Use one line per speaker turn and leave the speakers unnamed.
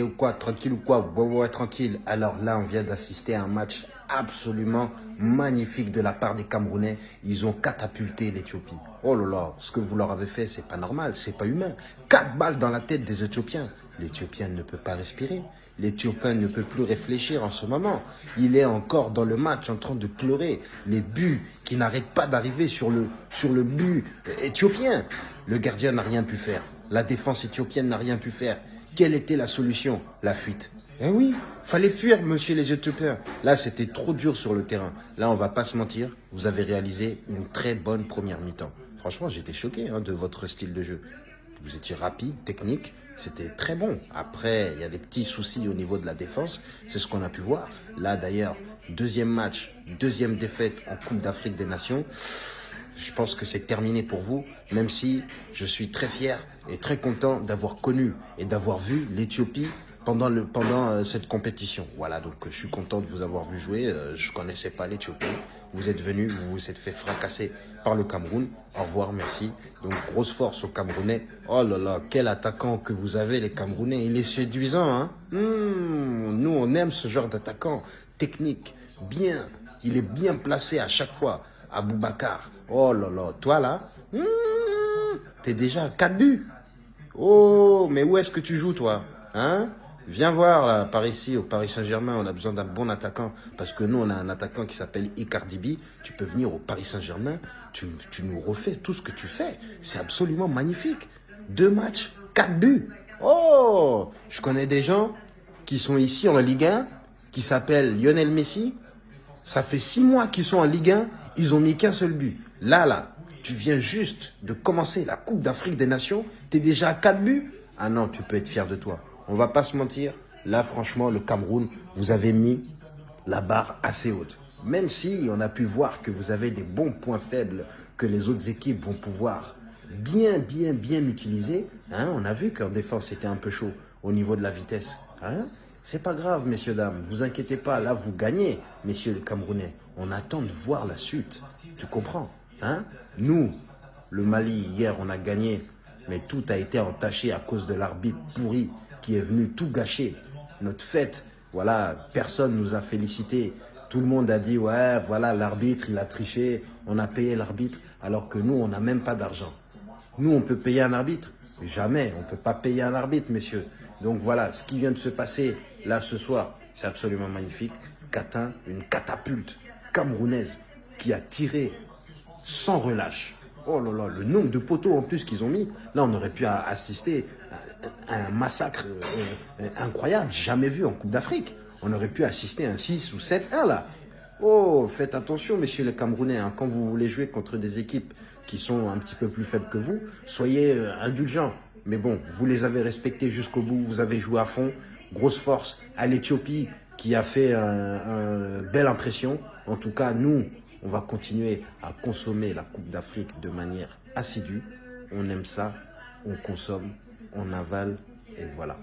Ou quoi Tranquille ou quoi Ouais, ouais, tranquille. Alors là, on vient d'assister à un match absolument magnifique de la part des Camerounais. Ils ont catapulté l'Éthiopie. Oh là là, ce que vous leur avez fait, c'est pas normal, c'est pas humain. Quatre balles dans la tête des Éthiopiens. L'Éthiopien ne peut pas respirer. L'Éthiopien ne peut plus réfléchir en ce moment. Il est encore dans le match en train de pleurer. Les buts qui n'arrêtent pas d'arriver sur le, sur le but éthiopien. Le gardien n'a rien pu faire. La défense éthiopienne n'a rien pu faire. Quelle était la solution La fuite? Eh oui, fallait fuir, monsieur les Éthiopiens. Là, c'était trop dur sur le terrain. Là, on va pas se mentir, vous avez réalisé une très bonne première mi-temps. Franchement, j'étais choqué hein, de votre style de jeu. Vous étiez rapide, technique, c'était très bon. Après, il y a des petits soucis au niveau de la défense, c'est ce qu'on a pu voir. Là, d'ailleurs, deuxième match, deuxième défaite en Coupe d'Afrique des Nations. Je pense que c'est terminé pour vous, même si je suis très fier et très content d'avoir connu et d'avoir vu l'Éthiopie pendant, le, pendant euh, cette compétition. Voilà, donc je suis content de vous avoir vu jouer. Euh, je connaissais pas l'Éthiopie. Vous êtes venu, vous vous êtes fait fracasser par le Cameroun. Au revoir, merci. Donc grosse force aux Camerounais. Oh là là, quel attaquant que vous avez les Camerounais. Il est séduisant, hein hmm, Nous, on aime ce genre d'attaquant. Technique, bien. Il est bien placé à chaque fois. Aboubacar. Oh là là, toi là, hmm, t'es déjà à 4 buts. Oh, mais où est-ce que tu joues toi Hein? Viens voir là, par ici, au Paris Saint-Germain, on a besoin d'un bon attaquant. Parce que nous, on a un attaquant qui s'appelle Icardi Tu peux venir au Paris Saint-Germain, tu, tu nous refais tout ce que tu fais. C'est absolument magnifique. Deux matchs, quatre buts. Oh Je connais des gens qui sont ici en Ligue 1, qui s'appellent Lionel Messi. Ça fait six mois qu'ils sont en Ligue 1, ils ont mis qu'un seul but. Là, là, tu viens juste de commencer la Coupe d'Afrique des Nations, tu es déjà à quatre buts. Ah non, tu peux être fier de toi. On va pas se mentir. Là, franchement, le Cameroun, vous avez mis la barre assez haute. Même si on a pu voir que vous avez des bons points faibles que les autres équipes vont pouvoir bien, bien, bien utiliser. Hein, on a vu qu'en défense, c'était un peu chaud au niveau de la vitesse. Hein c'est pas grave, messieurs, dames. Vous inquiétez pas. Là, vous gagnez, messieurs les Camerounais. On attend de voir la suite. Tu comprends hein? Nous, le Mali, hier, on a gagné. Mais tout a été entaché à cause de l'arbitre pourri qui est venu tout gâcher. Notre fête, voilà, personne nous a félicité. Tout le monde a dit, ouais, voilà, l'arbitre, il a triché, on a payé l'arbitre, alors que nous, on n'a même pas d'argent. Nous, on peut payer un arbitre? Jamais, on ne peut pas payer un arbitre, messieurs. Donc voilà, ce qui vient de se passer là ce soir, c'est absolument magnifique. Catin, une catapulte camerounaise qui a tiré sans relâche. Oh là là, le nombre de poteaux en plus qu'ils ont mis. Là, on aurait pu assister un massacre euh, euh, incroyable, jamais vu en Coupe d'Afrique. On aurait pu assister à un 6 ou 7-1 là. Oh, faites attention, messieurs les Camerounais, hein. quand vous voulez jouer contre des équipes qui sont un petit peu plus faibles que vous, soyez euh, indulgents. Mais bon, vous les avez respectés jusqu'au bout, vous avez joué à fond. Grosse force à l'Éthiopie qui a fait une belle impression. En tout cas, nous, on va continuer à consommer la Coupe d'Afrique de manière assidue. On aime ça, on consomme on avale et voilà.